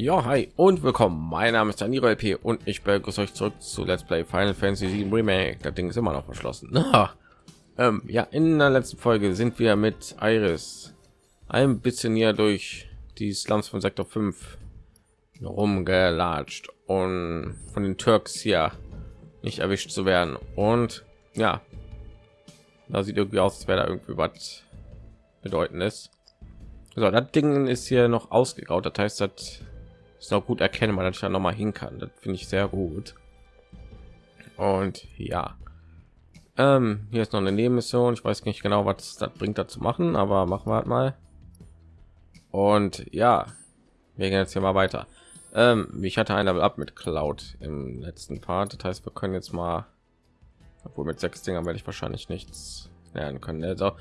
Ja, hi und willkommen. Mein Name ist Daniro LP und ich begrüße euch zurück zu Let's Play Final Fantasy 7 Remake. Das Ding ist immer noch verschlossen. ähm, ja, in der letzten Folge sind wir mit Iris ein bisschen hier durch die Slums von Sektor 5 rumgelatscht und von den Turks hier nicht erwischt zu werden. Und ja, da sieht irgendwie aus, als wäre da irgendwie was bedeutendes. So, das Ding ist hier noch ausgegraut. Das heißt, das ist auch gut erkennbar, dass ich da noch mal hin kann. Das finde ich sehr gut. Und ja, ähm, hier ist noch eine Nebenmission. Ich weiß nicht genau, was das bringt, dazu machen, aber machen wir halt mal. Und ja, wir gehen jetzt hier mal weiter. Ähm, ich hatte ein ab mit Cloud im letzten Part. Das heißt, wir können jetzt mal, obwohl mit sechs Dingern werde ich wahrscheinlich nichts lernen können. Also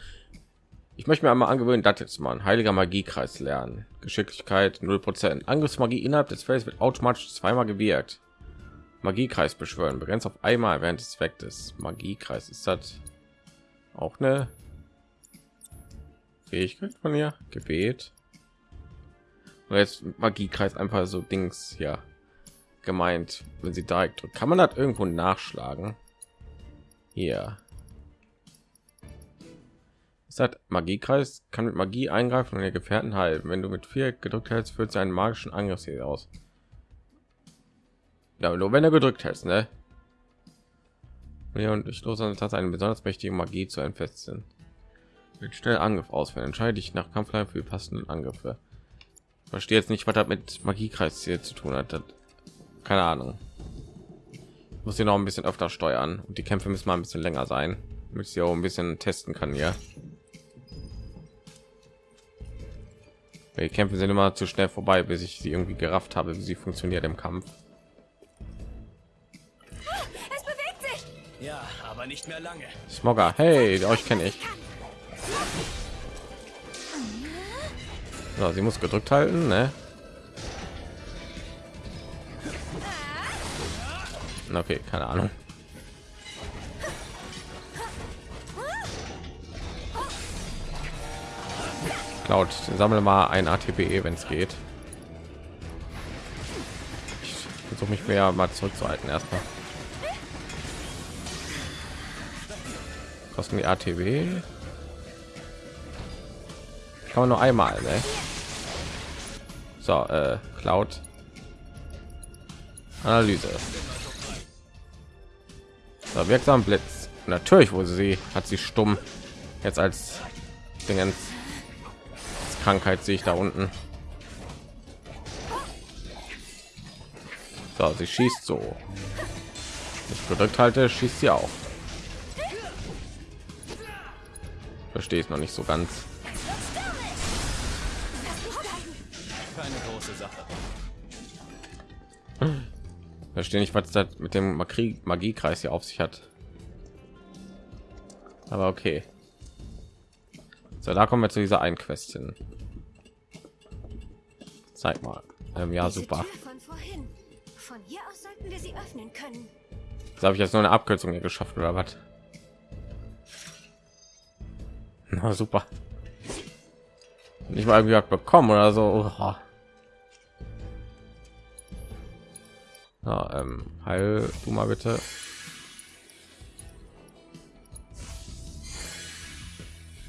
ich möchte mir einmal angewöhnen, das jetzt mal ein heiliger Magiekreis lernen. Geschicklichkeit 0%. Angriffsmagie innerhalb des Feldes wird automatisch zweimal gewirkt. Magiekreis beschwören, begrenzt auf einmal während des Effektes. Magiekreis ist das auch eine Fähigkeit von ihr? Gebet. Und jetzt Magiekreis einfach so Dings ja gemeint, wenn sie direkt drückt. Kann man das irgendwo nachschlagen? Hier sagt Magiekreis kann mit Magie eingreifen und ihr Gefährten halten. Wenn du mit vier gedrückt hältst, führt sie einen magischen Angriff hier aus. Ja, nur wenn er gedrückt hältst, ne? Und ich los hat eine besonders mächtige Magie zu entfesseln. Mit schnell Angriff ausführen. Entscheide ich nach Kampflein für die passenden Angriffe. Ich verstehe jetzt nicht, was das mit Magiekreis hier zu tun hat. Das, keine Ahnung. Ich muss hier noch ein bisschen öfter steuern und die Kämpfe müssen mal ein bisschen länger sein, damit ich auch ein bisschen testen kann ja. Die Kämpfe sind immer zu schnell vorbei, bis ich sie irgendwie gerafft habe, wie sie funktioniert im Kampf. Ja, aber nicht mehr lange. Smogger, hey, euch kenne ich. So, sie muss gedrückt halten, ne? Okay, keine Ahnung. Cloud, sammle mal ein ATPE, wenn es geht. Ich versuche mich mehr mal zurückzuhalten erstmal. Kosten die ATW? Kann man nur einmal, ne? So, äh, Cloud. Analyse. So, wirksam Blitz. Natürlich wurde sie, hat sie stumm jetzt als Dingens Krankheit sehe ich da unten. So, sie schießt so. Ich gedrückt halte, schießt sie auch. Verstehe ich noch nicht so ganz. Keine große Sache. Verstehe nicht, was das mit dem Magiekreis hier auf sich hat. Aber okay. So, da kommen wir zu dieser einen Quest hin. Zeig mal. Ähm, ja, Diese super. Von, vorhin. von hier aus sollten wir sie öffnen können. Das habe ich jetzt nur eine Abkürzung hier geschafft oder was? Na super. Nicht mal irgendwie was bekommen oder so. Oha. Ja, ähm, heil du mal bitte.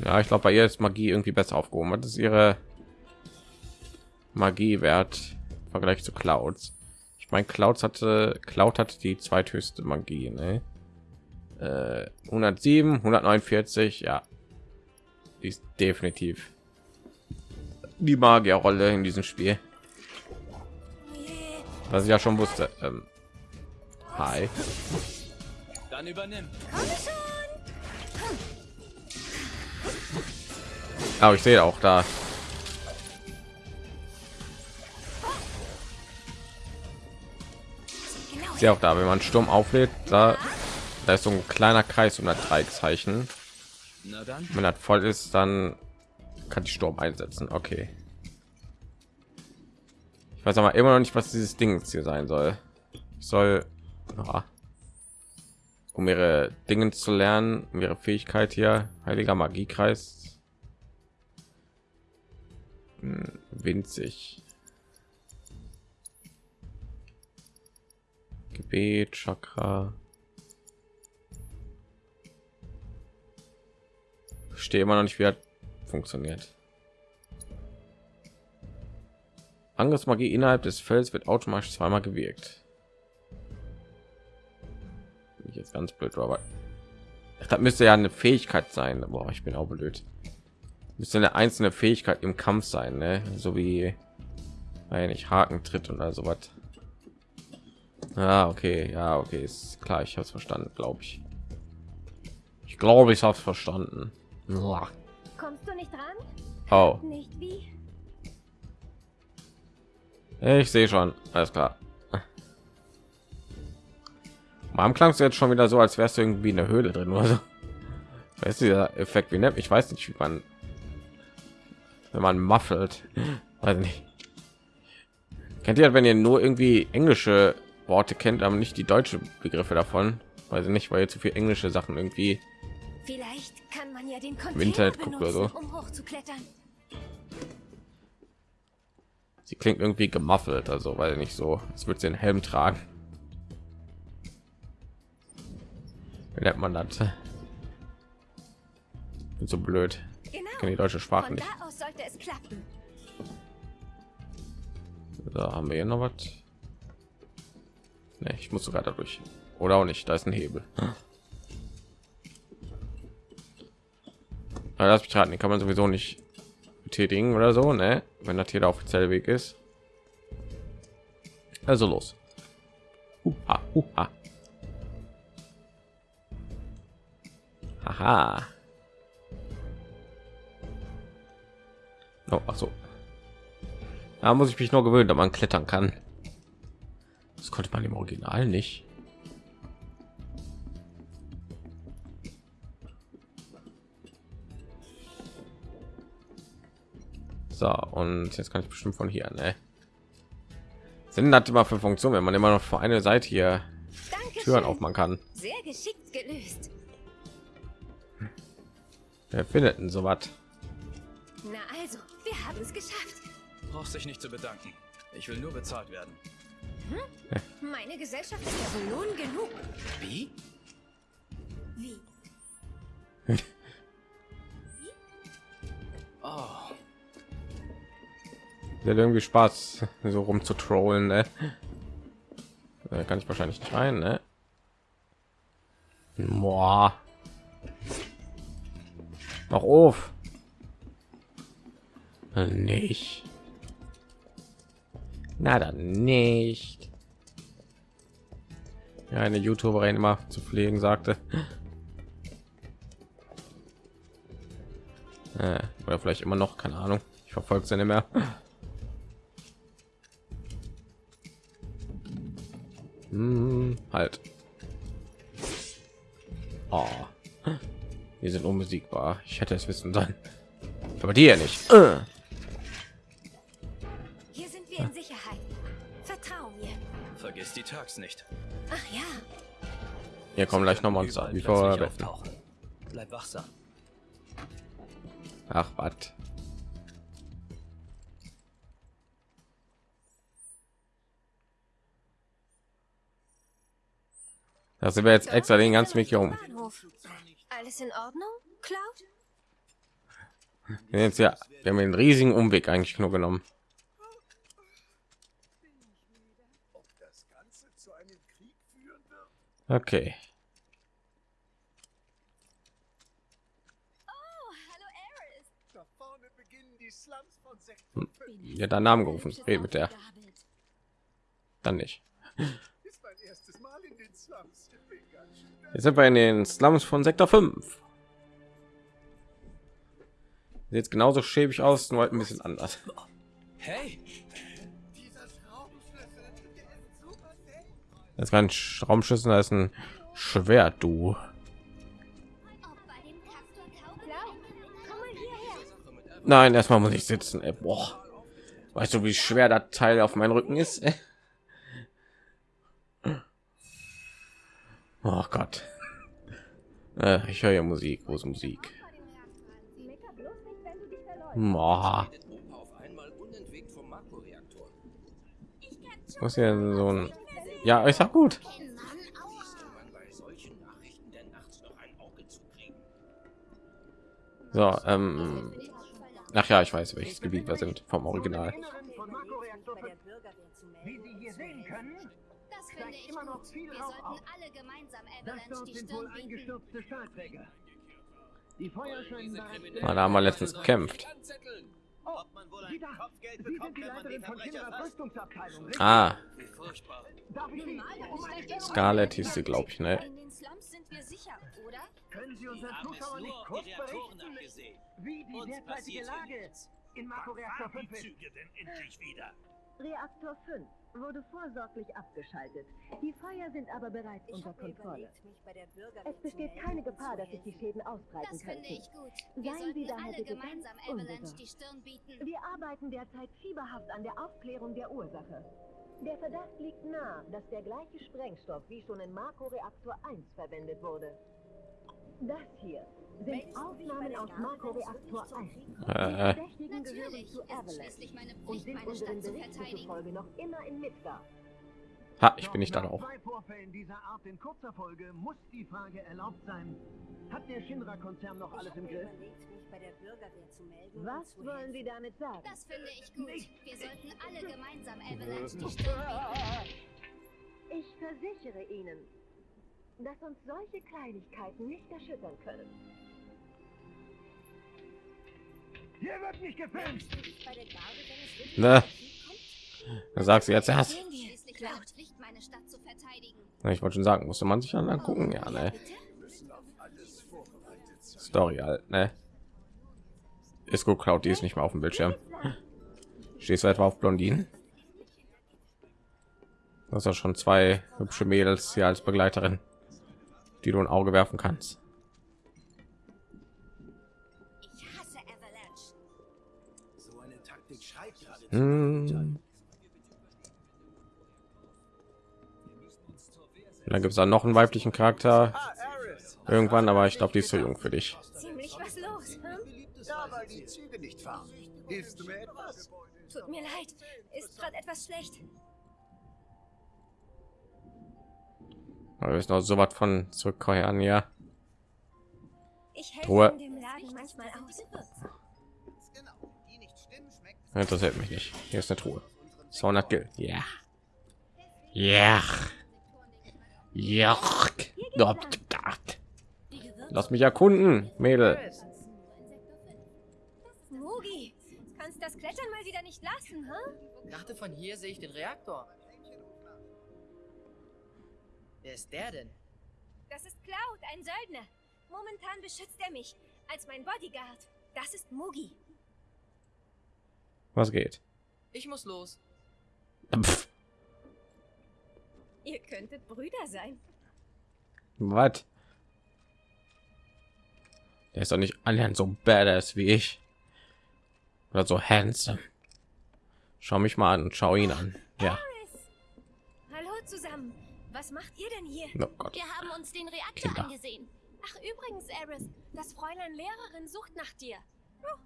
Ja, ich glaube, bei ihr ist Magie irgendwie besser aufgehoben. Was ist ihre Magiewert im Vergleich zu Clouds? Ich meine, Clouds hatte Cloud hat die zweithöchste Magie, ne? Äh, 107, 149, ja. Die ist definitiv die Magierrolle in diesem Spiel. Was ich ja schon wusste. Ähm, hi. Dann übernimm. Aber ich sehe auch da. Ich sehe auch da, wenn man Sturm auflädt, da, da ist so ein kleiner Kreis um das Dreieckzeichen. Na dann. Wenn das voll ist, dann kann die Sturm einsetzen. Okay. Ich weiß aber immer noch nicht, was dieses Ding hier sein soll. Ich soll, ja, um ihre Dinge zu lernen, um ihre Fähigkeit hier, heiliger Magiekreis, Hm, winzig. Gebet, Chakra. Verstehe immer noch nicht, wie das funktioniert. Angriffsmagie innerhalb des Felds wird automatisch zweimal gewirkt. Bin ich jetzt ganz blöd, aber das müsste ja eine Fähigkeit sein. Boah, ich bin auch blöd. Müsste eine einzelne Fähigkeit im Kampf sein, ne? so wie weil nicht Haken tritt und also was. Ah, okay, ja, okay, ist klar, ich habe es verstanden, glaube ich. Ich glaube, ich habe es verstanden. Uah. Kommst du nicht ran? Oh, Nicht wie? ich sehe schon, alles klar. Am klang es jetzt schon wieder so, als wärst du irgendwie in der Höhle drin oder so. Weißt du, dieser Effekt, wie nennt ich weiß nicht, wie man, wenn man muffelt, weiß nicht. Kennt ihr, wenn ihr nur irgendwie englische Worte kennt, aber nicht die deutsche Begriffe davon? Weiß ich nicht, weil ihr zu viel englische Sachen irgendwie Vielleicht kann man ja den Im Container Internet guckt oder so. um hochzuklettern. Sie klingt irgendwie gemuffelt, also weil nicht so, würde sie einen Helm tragen. Wie nennt man das? Bin so blöd. Genau. Ich kenne die deutsche Sprache nicht. da sollte es klappen. Da haben wir hier noch was. Nee, ich muss sogar dadurch. Oder auch nicht, da ist ein Hebel. Aber lass mich raten, den kann man sowieso nicht betätigen oder so, ne? Wenn das hier der offizielle Weg ist. Also los. Uha, uha. Haha. Oh, ach so. Da muss ich mich nur gewöhnen, dass man klettern kann. Das konnte man im Original nicht. So, und jetzt kann ich bestimmt von hier, ne? Sind das immer für Funktion, wenn man immer noch vor eine Seite hier Danke. Türen aufmachen kann? Sehr geschickt gelöst. Wer findet denn so was? Na also, wir haben es geschafft. Brauchst dich nicht zu bedanken. Ich will nur bezahlt werden. Meine Gesellschaft ist ja Lohn genug. Wie? Wie? Oh, Der hat irgendwie Spaß, so rum zu trollen, ne? Da kann ich wahrscheinlich nicht rein, ne? Boah. Mach auf. Nicht. Na dann nicht. Ja, eine YouTuberin immer zu pflegen sagte. Äh, oder vielleicht immer noch, keine Ahnung. Ich verfolge sie nicht mehr. Hm, halt. Oh. Wir sind unbesiegbar. Ich hätte es wissen sollen. Aber die ja nicht. Äh. Vergiss die Tags nicht. Ach ja, Hier kommen gleich noch Monster. Überall Wie vorher. Bleib wachsam. Ach, was? Das sind wir jetzt extra den ganzen Weg hier um. Bahnhof. Alles in Ordnung, Cloud? Wir, jetzt ja, wir haben den riesigen Umweg eigentlich nur genommen. Okay. Oh, hallo Eris. Da vorne beginnen die Slums von Sektor 5. Ja, deinen Namen gerufen. Red mit der. Dann nicht. Ist mein erstes Mal in den Slums. Ich bin ganz schön Jetzt sind wir in den Slums von Sektor 5. Sieht jetzt genauso schäbig aus, nur halt ein bisschen anders. Hey, Das ist kein Raumschüssel, das ist ein Schwert, du. Nein, erstmal muss ich sitzen. Ey, boah. Weißt du, wie schwer das Teil auf meinen Rücken ist? Oh Gott. Äh, ich höre ja Musik. Ist Musik? Makroreaktor. Was hier so ein Ja, ist auch gut. So, ähm, ach ja, ich weiß, welches Gebiet wir sind vom Original. Inneren von Makroreaktor 5. Wie Sie hier sehen können, Das finde ich immer noch gut. viel Wir Rauch sollten auf. alle gemeinsam das Avalanche dort die sind wohl Stirn bieten. eingestürzte Stahlträger. Die Feuer scheinen bereits... Da haben wir letztens gekämpft. Oh, Sie da! Sie sind die Leiterin von Shinras Rüstungsabteilung? Ah, Scarlett hieß sie, glaube ich, ne? In den Slums sind wir sicher, oder? Können Sie unseren Zuschauern nicht kurz berichten, wie die derzeitige Lage in Makroreaktor 5 ist? denn endlich wieder? Reaktor 5 wurde vorsorglich abgeschaltet. Die Feuer sind aber bereits unter Kontrolle. Es besteht keine Gefahr, dass sich die Schäden ausbreiten Das finde ich gut. Wir Seien Sie daher alle gemeinsam Avalanche die Stirn bieten. Wir arbeiten derzeit fieberhaft an der Aufklärung der Ursache. Der Verdacht liegt nahe, dass der gleiche Sprengstoff wie schon in Makroreaktor 1 verwendet wurde. Das hier sind Aufnahmen aus Makroreaktor 1. Die Äh, Verdächtigen gehören Natürlich zu ist Avalanche schließlich meine und Pflicht, sind meine unseren Stadt zu Berichten verteidigen. zufolge noch immer in Midgard. ha, ich bin nicht da zwei Vorfällen dieser Art in kurzer Folge muss die Frage erlaubt sein. Hat der Shinra-Konzern noch alles im Griff? Was wollen Sie damit sagen? Das finde ich gut. Wir sollten alle gemeinsam Avalanche bieten. Ich versichere Ihnen, dass uns solche Kleinigkeiten nicht erschüttern können. Hier wird nicht gefilmt! Ne? Da sagst du jetzt erst. Na, Ich wollte schon sagen, musste man sich dann angucken, ja, ne? Story halt, ne? Ist gut, Cloud, die ist nicht mehr auf dem Bildschirm. Stehst du etwa auf Blondinen? Das ist schon zwei hübsche Mädels hier als Begleiterin, die du ein Auge werfen kannst. Hm. Dann gibt es dann noch einen weiblichen Charakter irgendwann, aber ich glaube, die ist zu jung für dich. Hm? Tut mir leid. Ist gerade etwas schlecht. Aber wir sind noch so was von zurückkehren, ja. Ich helfe Ruhe. in dem Laden manchmal aus. Genau. Interessiert mich nicht. Hier ist eine Truhe. 200 Gil. Ja. Ja. Ja. Lass mich erkunden, Mädel. Mugi, kannst das Klettern mal wieder nicht lassen, hm? dachte, von hier sehe ich den Reaktor. Wer ist der denn? Das ist Cloud, ein Söldner. Momentan beschützt er mich als mein Bodyguard. Das ist Mugi. Was geht? Ich muss los. Pff, Ihr könntet Brüder sein. Was? Der ist doch nicht annähernd so badass wie ich. Oder so handsome. Schau mich mal an und schau ihn an. Ja. Hallo zusammen. Was macht ihr denn hier? Oh Gott. Wir haben uns den Reaktor Kinder. angesehen. Ach übrigens, Eris, das Fräulein Lehrerin sucht nach dir. Oh,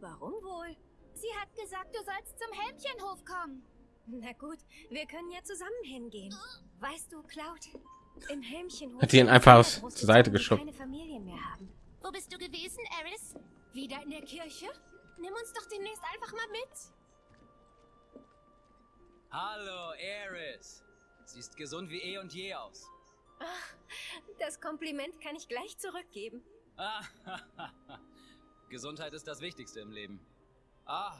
warum wohl? Sie hat gesagt, du sollst zum Helmchenhof kommen. Na gut, wir können ja zusammen hingehen. Weißt du, Cloud, im Helmchenhof... Hat die ihn einfach zur Seite geschoben. keine Familien mehr haben. Wo bist du gewesen, Eris? Wieder in der Kirche? Nimm uns doch demnächst einfach mal mit. Hallo, Eris. Siehst gesund wie eh und je aus. Das Kompliment kann ich gleich zurückgeben. Ah, Gesundheit ist das Wichtigste im Leben. Ah,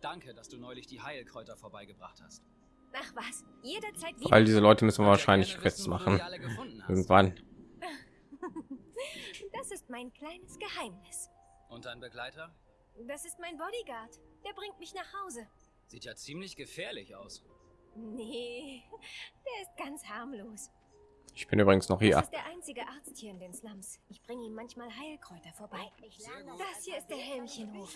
danke, dass du neulich die Heilkräuter vorbeigebracht hast. Ach was, jederzeit All wieder. diese Leute müssen wir wahrscheinlich gerne fest wissen, wo du machen. die alle gefunden hast. Irgendwann. Das ist mein kleines Geheimnis. Und dein Begleiter? Das ist mein Bodyguard. Der bringt mich nach Hause. Sieht ja ziemlich gefährlich aus. Nee, der ist ganz harmlos. Ich bin übrigens noch Das hier. ist der einzige Arzt hier in den Slums. Ich bringe ihm manchmal Heilkräuter vorbei. Das hier ist der Helmchenhof.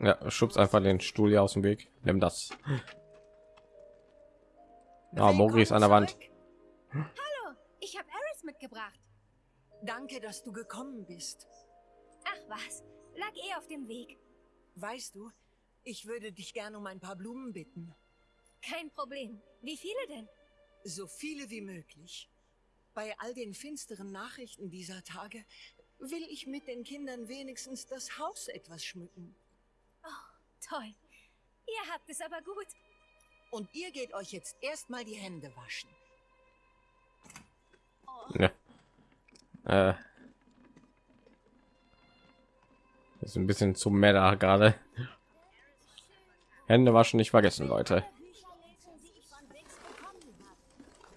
Ja, schubst einfach den Stuhl hier aus dem Weg. Nimm das. Ah, Mogri ist an der Wand. Hallo, ich habe Eris mitgebracht. Danke, dass du gekommen bist. Ach was, lag eh auf dem Weg. Weißt du, ich würde dich gerne um ein paar Blumen bitten. Kein Problem. Wie viele denn? So viele wie möglich. Bei all den finsteren Nachrichten dieser Tage will ich mit den Kindern wenigstens das Haus etwas schmücken. Oh, toll. Ihr habt es aber gut. Und ihr geht euch jetzt erstmal die Hände waschen. Ja. Äh. Ist ein bisschen zu meta gerade. Hände waschen nicht vergessen, Leute.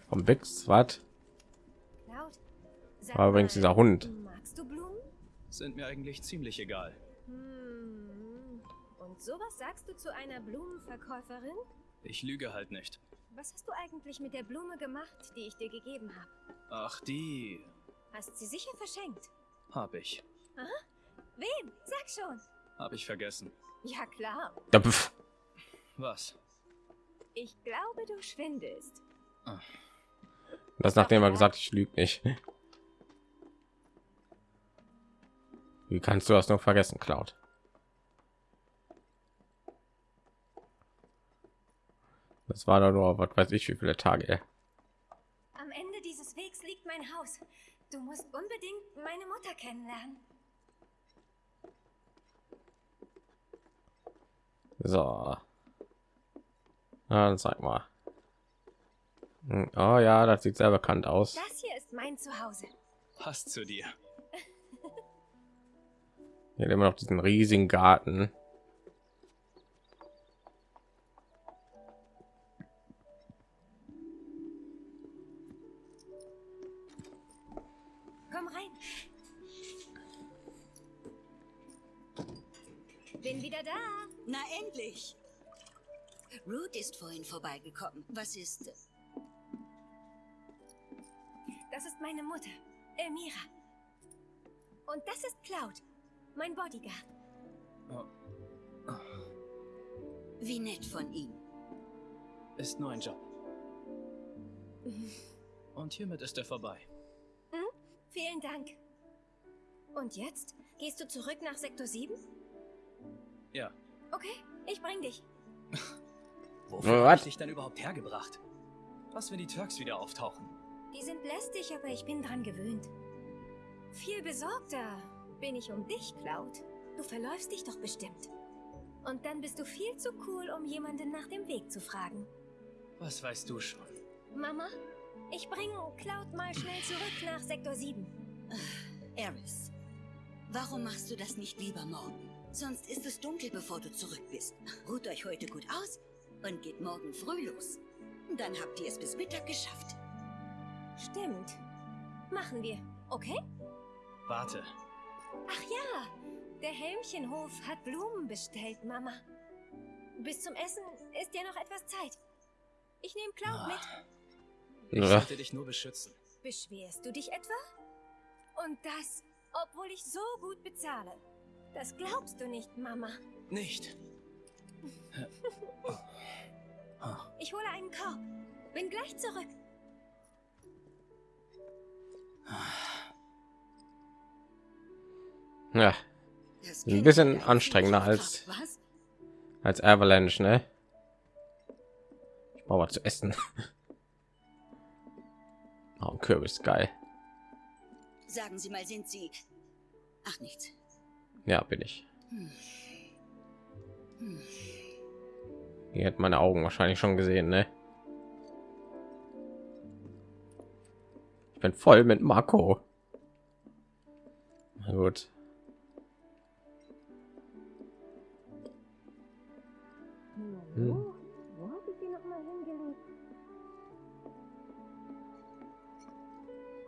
Vom Bix, was? War übrigens dieser Hund. Magst du Blumen? Sind mir eigentlich ziemlich egal. Hm. Und sowas sagst du zu einer Blumenverkäuferin? Ich lüge halt nicht. Was hast du eigentlich mit der Blume gemacht, die ich dir gegeben habe? Ach, die Hast sie sicher verschenkt? hab ich. Wem? Sag schon. Hab ich vergessen. Ja klar. Ja, pf. Was? Ich glaube, du schwindelst. Das nachdem er gesagt, ich lüge nicht. Wie kannst du das noch vergessen, Cloud? Das war doch nur, was weiß ich, wie viele Tage. Am Ende dieses Wegs liegt mein Haus. Du musst unbedingt meine Mutter kennenlernen. So. Dann sag mal. Hm, Oh ja, das sieht sehr bekannt aus. Das hier ist mein Zuhause. Passt zu dir. Hier immer noch diesen riesigen Garten. Komm rein. Bin wieder da. Na endlich! Ruth ist vorhin vorbeigekommen. Was ist? Meine Mutter, Elmira. Und das ist Cloud, mein Bodyguard. Wie nett von ihm. Ist nur ein Job. Und hiermit ist er vorbei. Vielen Dank. Und jetzt? Gehst du zurück nach Sektor 7? Ja. Okay, ich bring dich. Wofür Was? hab ich dich denn überhaupt hergebracht? Was, wenn die Turks wieder auftauchen? Die sind lästig, aber ich bin dran gewöhnt. Viel besorgter bin ich um dich, Cloud. Du verläufst dich doch bestimmt. Und dann bist du viel zu cool, um jemanden nach dem Weg zu fragen. Was weißt du schon? Mama, ich bringe Cloud mal schnell zurück nach Sektor 7. Eris, warum machst du das nicht lieber morgen? Sonst ist es dunkel, bevor du zurück bist. Ruht euch heute gut aus und geht morgen früh los. Dann habt ihr es bis Mittag geschafft. Stimmt. Machen wir, okay? Warte. Ach ja, der Helmchenhof hat Blumen bestellt, Mama. Bis zum Essen ist ja noch etwas Zeit. Ich nehme Cloud mit. Ich Ja. sollte dich nur beschützen. Beschwerst du dich etwa? Und das, obwohl ich so gut bezahle. Das glaubst du nicht, Mama. Nicht. Ich hole einen Korb. Bin gleich zurück. Ja, Ein bisschen anstrengender als- als Avalanche, ne? Ich brauche was zu essen. Oh, ein Kürbis, geil. Sagen Sie mal, sind Sie... Ach, nichts. Ja, bin ich. Ihr hättet meine Augen wahrscheinlich schon gesehen, ne? Ich bin voll mit Marco. Na gut. Hm. Wo habe ich die noch mal hingelegt?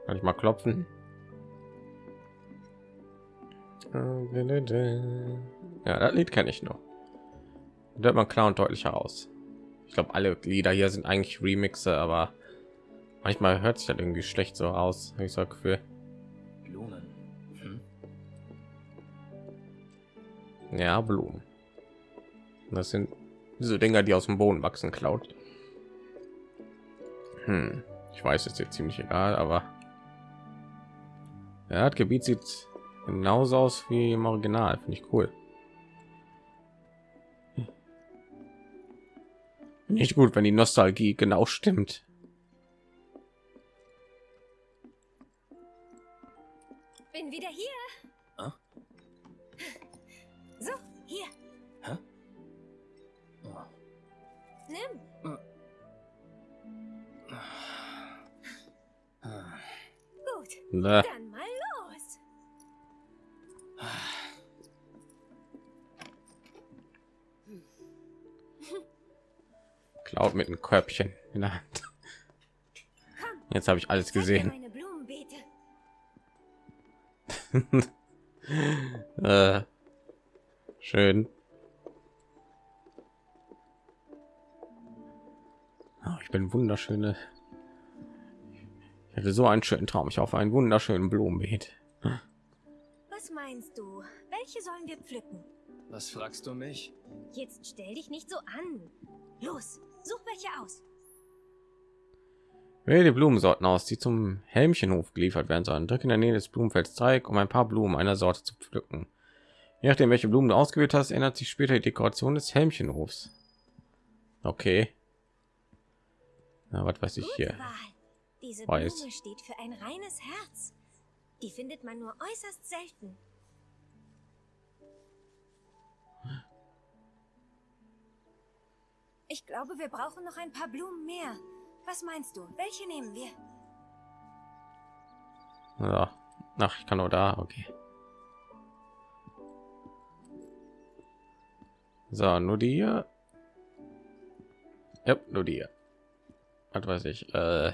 Kann ich mal klopfen? Ja, das Lied kenne ich noch. Da hört man klar und deutlich heraus. Ich glaube, alle Lieder hier sind eigentlich Remixe, aber manchmal hört sich das irgendwie schlecht so aus. Hab Ich so Gefühl. Blumen. Hm? Ja, Blumen. Das sind diese Dinger, die aus dem Boden wachsen, klaut. Hm. Ich weiß, ist jetzt ziemlich egal, aber ja, das Gebiet sieht genauso aus wie im Original. Finde ich cool. Nicht gut, wenn die Nostalgie genau stimmt. Bin wieder hier. Ah? So, hier. Hä? Oh. Nimm. Gut. Ne. Dann mal los. Cloud mit einem Körbchen in der Hand. Jetzt habe ich alles gesehen. Äh, schön. Oh, ich bin wunderschöne. Ich hatte so einen schönen Traum. Ich hoffe einen wunderschönen Blumenbeet. Was meinst du? Welche sollen wir pflücken? Was fragst du mich? Jetzt stell dich nicht so an. Los, such welche aus. Wähle die Blumensorten aus, die zum Helmchenhof geliefert werden sollen. Drücke in der Nähe des Blumenfelds Dreieck, um ein paar Blumen einer Sorte zu pflücken. Je nachdem, welche Blumen du ausgewählt hast, ändert sich später die Dekoration des Helmchenhofs. Okay. Na, was weiß ich hier? Diese Weiß. Blume steht für ein reines Herz. Die findet man nur äußerst selten. Ich glaube, wir brauchen noch ein paar Blumen mehr. Was meinst du? Welche nehmen wir? Ja. Ach, ich kann nur da. Okay. So, nur die hier. Ja, nur die hier. Was weiß ich. Äh,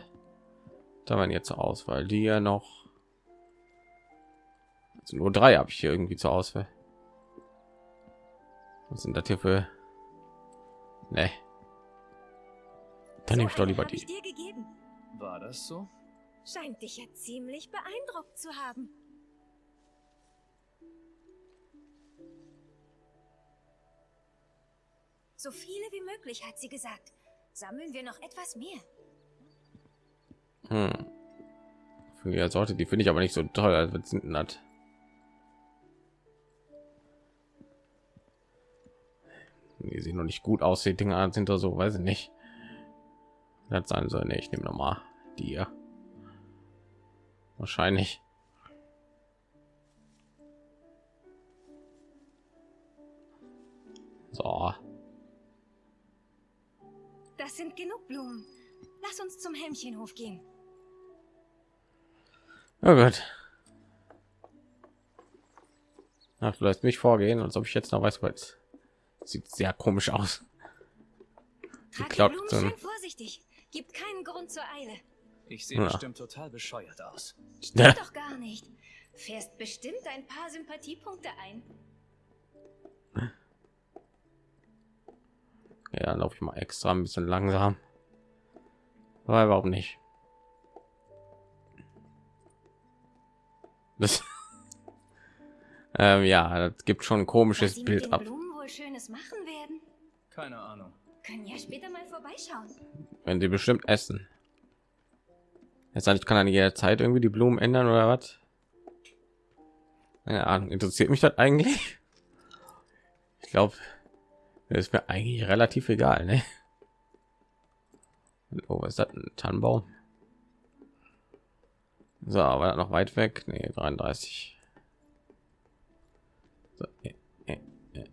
da waren jetzt zur Auswahl. Die hier noch. Also nur drei habe ich hier irgendwie zur Auswahl. Was sind das hier für? Ne. Dann nehme ich doch lieber die. dir gegeben. War das so? Scheint dich ja ziemlich beeindruckt zu haben. So viele wie möglich, hat sie gesagt. Sammeln wir noch etwas mehr. Hm. Für die Sorte, die finde ich aber nicht so toll. Was sind denn das? Die sehen noch nicht gut aus. Die Dinger sind da so, weiß ich nicht. Das sein soll. Nee, ich nehme noch mal die. Wahrscheinlich. So. Das sind genug Blumen. Lass uns zum Hemmchenhof gehen. Oh Gott. Ach, du lässt mich vorgehen, als ob ich jetzt noch weiß, was. Sieht sehr komisch aus. Die klaut so vorsichtig. Gibt keinen Grund zur Eile. Ich sehe Ja. bestimmt total bescheuert aus. Stimmt Ja. doch gar nicht. Fährst bestimmt ein paar Sympathiepunkte ein. Ja, laufe ich mal extra ein bisschen langsam. Weil warum nicht? Das ähm, ja, das gibt schon ein komisches Bild ab. Blumen wohl Schönes machen werden. Keine Ahnung. Können ja später mal vorbeischauen. Wenn sie bestimmt essen. Jetzt ich kann an jeder Zeit irgendwie die Blumen ändern oder was? Keine. Interessiert mich das eigentlich? Ich glaube, ist mir eigentlich relativ egal, ne? Oh, was ist das? Ein Tannenbaum? So, das noch weit weg? Nee, 33. So, äh, äh,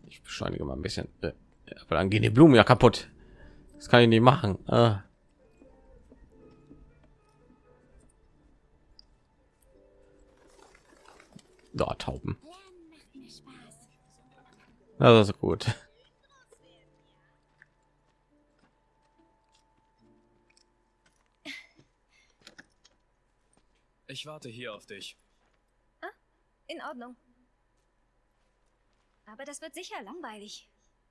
ich beschleunige mal ein bisschen. Äh, Aber dann gehen die Blumen ja kaputt. Das kann ich nicht machen. Ah. Da Tauben. Das ist gut. Ich warte hier auf dich. In Ordnung. Aber das wird sicher langweilig.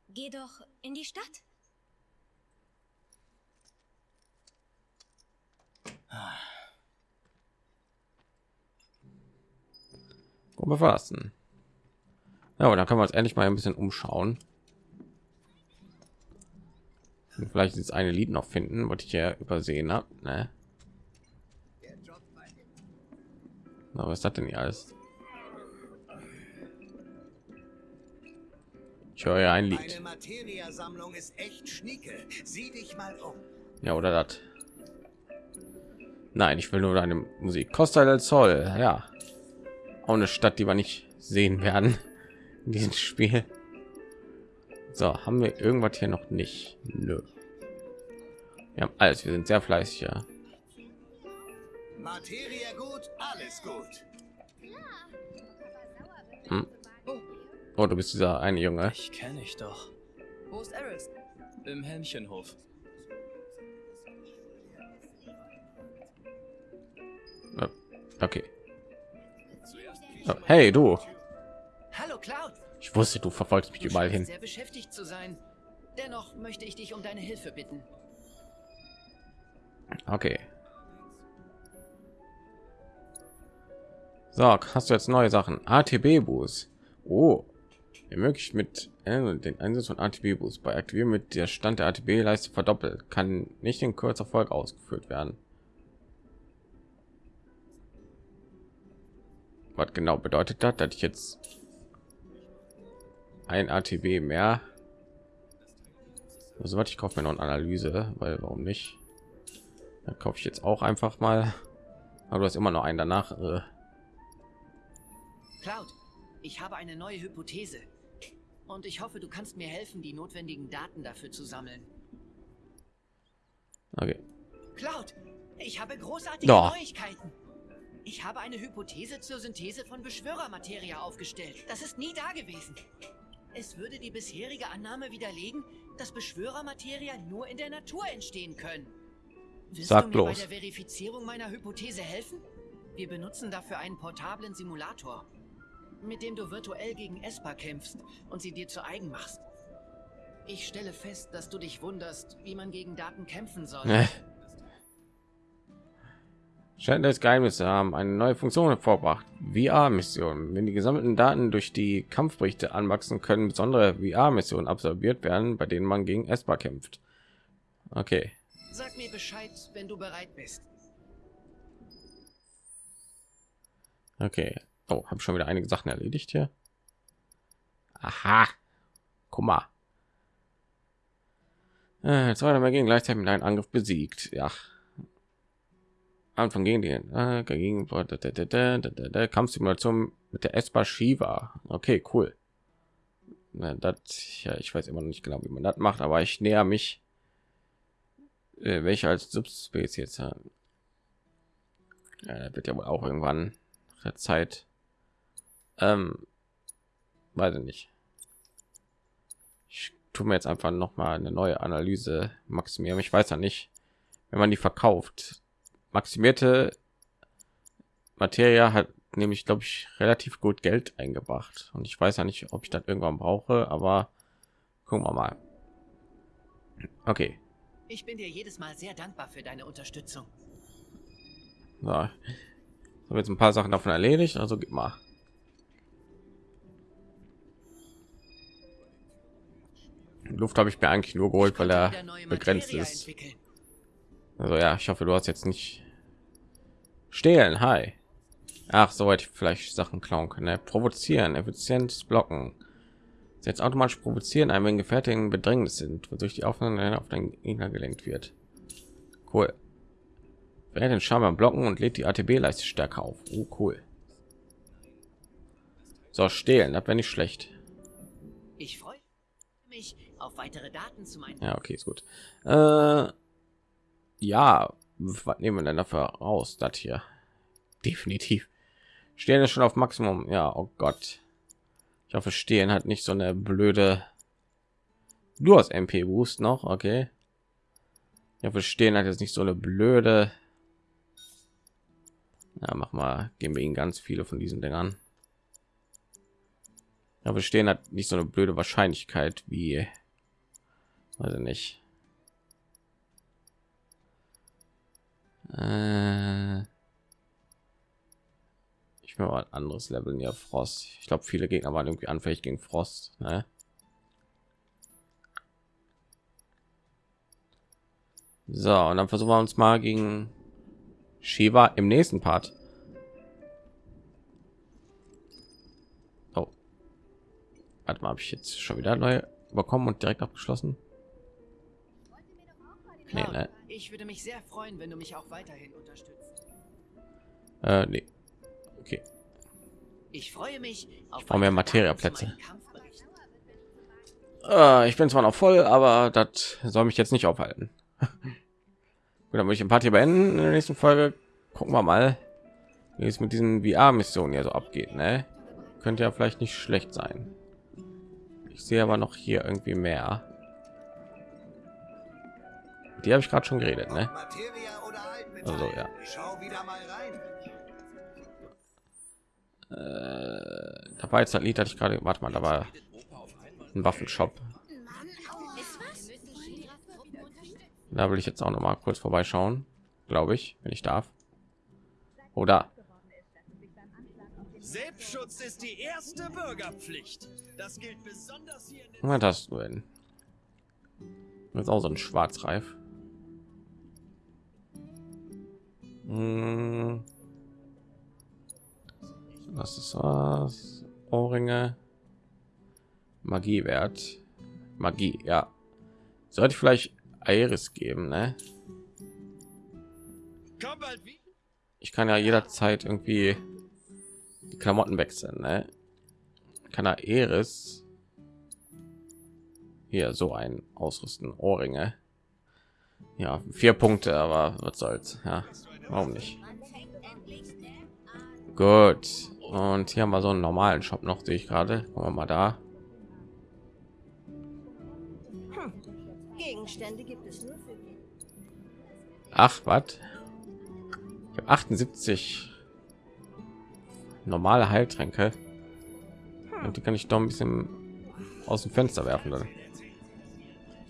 Geh doch in die Stadt. Gut befassen. Ja, aber dann können wir uns endlich mal ein bisschen umschauen. Und vielleicht das eine Lied noch finden, was ich ja übersehen habe. Ne? Na, was ist das denn hier alles? Ich höre ja ein Lied. Meine Materia-Sammlung ist echt schnieke. Sieh dich mal um. Ja, oder das. Nein, ich will nur deine Musik. Costa del Sol, ja. auch eine Stadt, die wir nicht sehen werden in diesem Spiel. So, haben wir irgendwas hier noch nicht? Nö. Wir haben alles, wir sind sehr fleißig, ja. Materie gut, alles gut. Hm. Oh, du bist dieser eine Junge. Ich kenne ich doch. Wo ist Eris? Im Helmchenhof. Ja, Okay. Oh, hey, du. Hallo Cloud. Ich wusste, du verfolgst mich Du überall hin. sehr beschäftigt zu sein. Dennoch möchte ich dich um deine Hilfe bitten. Okay. So, hast du jetzt neue Sachen? ATB-Boost. Oh. Ermöglicht mit äh, den Einsatz von ATB-Boost. Bei Aktivieren mit der Stand der ATB-Leiste verdoppelt. Kann nicht in kurzer Folge ausgeführt werden. Was genau bedeutet das, dass ich jetzt ein ATB mehr? Also, was ich kaufe mir noch eine Analyse, weil warum nicht? Dann kaufe ich jetzt auch einfach mal. Aber du hast immer noch einen danach. Äh, Cloud, ich habe eine neue Hypothese. Und ich hoffe, du kannst mir helfen, die notwendigen Daten dafür zu sammeln. okay. Cloud, ich habe großartige Ja. Neuigkeiten. Ich habe eine Hypothese zur Synthese von Beschwörermaterie aufgestellt. Das ist nie da gewesen. Es würde die bisherige Annahme widerlegen, dass Beschwörermaterie nur in der Natur entstehen können. Willst Sag du mir bloß. bei der Verifizierung meiner Hypothese helfen? Wir benutzen dafür einen portablen Simulator, mit dem du virtuell gegen Esper kämpfst und sie dir zu eigen machst. Ich stelle fest, dass du dich wunderst, wie man gegen Daten kämpfen soll. Äh. Scheint das Geheimnis zu haben eine neue Funktion hervorbracht. VR-Missionen. Wenn die gesammelten Daten durch die Kampfberichte anwachsen, können besondere VR-Missionen absorbiert werden, bei denen man gegen Esper kämpft. Okay. Sag mir Bescheid, wenn du bereit bist. Okay. Oh, habe schon wieder einige Sachen erledigt hier. Aha. Guck mal. Äh, zwei mehr gegen gleichzeitig mit einem Angriff besiegt. Ja. Anfang gegen den äh, gegen Kampfsimulation mit der Esper Shiva. Okay, cool. Na, das, ja, ich weiß immer noch nicht genau, wie man das macht, aber ich näher mich äh, welche als Subspezies haben. Ja, das wird ja wohl auch irgendwann nach der Zeit. Ähm, weiß ich nicht. Ich tue mir jetzt einfach noch mal eine neue Analyse maximieren. Ich weiß ja nicht, wenn man die verkauft. Maximierte Materie hat nämlich, glaube ich, relativ gut Geld eingebracht. Und ich weiß ja nicht, ob ich das irgendwann brauche, aber gucken wir mal. Okay. Ich bin dir jedes Mal sehr dankbar für deine Unterstützung. So. Ich habe jetzt ein paar Sachen davon erledigt, also gib mal. Luft habe ich mir eigentlich nur geholt, weil er begrenzt ist. Also ja, ich hoffe, du hast jetzt nicht stehlen. Hi. Ach, so hätte ich vielleicht Sachen klauen können. Ne? Provozieren, effizientes Blocken. Jetzt automatisch provozieren, einem wenn Gefährten in Bedrängnis sind, wodurch die Aufnahme auf den Gegner gelenkt wird. Cool. Wer den Charme blocken und lädt die ATB-Leiste stärker auf. Oh, cool. So, stehlen, das wäre nicht schlecht. Ich freue mich auf weitere Daten zu meinen. Ja, okay, ist gut. Äh, ja, was nehmen wir denn dafür raus? Das hier. Definitiv. Stehen ist schon auf Maximum. Ja, oh Gott. Ich hoffe, stehen hat nicht so eine blöde. Du hast MP Boost noch, okay. Ich hoffe, stehen hat jetzt nicht so eine blöde. Ja, mach mal, geben wir ihnen ganz viele von diesen Dingern. Ja, wir stehen hat nicht so eine blöde Wahrscheinlichkeit wie, ich nicht. Äh, ich will mal ein anderes Level hier Frost. Ich glaube, viele Gegner waren irgendwie anfällig gegen Frost. Ne? So, und dann versuchen wir uns mal gegen Shiva im nächsten Part. Oh. Warte mal, habe ich jetzt schon wieder neu bekommen und direkt abgeschlossen? Nee, Cloud, ne? Ich würde mich sehr freuen, wenn du mich auch weiterhin unterstützt. Äh, nee. Okay. Ich freue mich auf brauche mehr Materiaplätze. Äh, ich bin zwar noch voll, aber das soll mich jetzt nicht aufhalten. Gut, dann würde ich ein Party beenden. In der nächsten Folge gucken wir mal, wie es mit diesen VR-Missionen hier so abgeht. Ne? Könnte ja vielleicht nicht schlecht sein. Ich sehe aber noch hier irgendwie mehr. Die habe ich gerade schon geredet, ne? Also ja. Äh, da war jetzt das Lied, hatte ich gerade. Warte mal, da war ein Waffenshop. Da will ich jetzt auch noch mal kurz vorbeischauen, glaube ich, wenn ich darf. Oder Selbstschutz ist die erste Bürgerpflicht. Das gilt besonders hier in den was hast du denn? Das ist auch so ein Schwarzreif. Hm. Das ist was. Ohrringe. Magiewert. Magie, ja. Sollte ich vielleicht Iris geben, ne? Ich kann ja jederzeit irgendwie die Klamotten wechseln, ne? Kann er Iris hier so ein ausrüsten, Ohrringe. Ja, vier Punkte, aber was soll's, ja, warum nicht? Gut. Und hier haben wir so einen normalen Shop noch, sehe ich gerade. Mal da. Gegenstände gibt es nur für Ach, was? Ich habe 78 normale Heiltränke. Und die kann ich doch ein bisschen aus dem Fenster werfen. Dann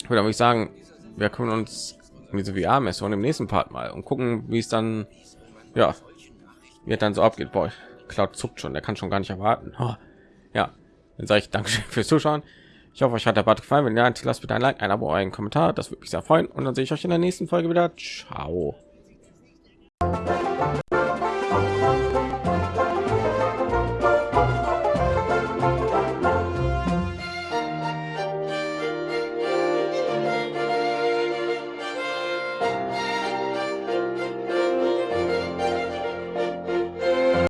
würde ich sagen, wir können uns diese VR-Mission im nächsten Part mal und gucken, wie es dann, ja, es dann so abgeht. Boah, Cloud zuckt schon, der kann schon gar nicht erwarten. Oh, ja, dann sage ich Dankeschön fürs Zuschauen. Ich hoffe, euch hat der Part gefallen. Wenn ja, lasst bitte ein Like, ein Abo, einen Kommentar. Das würde mich sehr freuen. Und dann sehe ich euch in der nächsten Folge wieder. Ciao.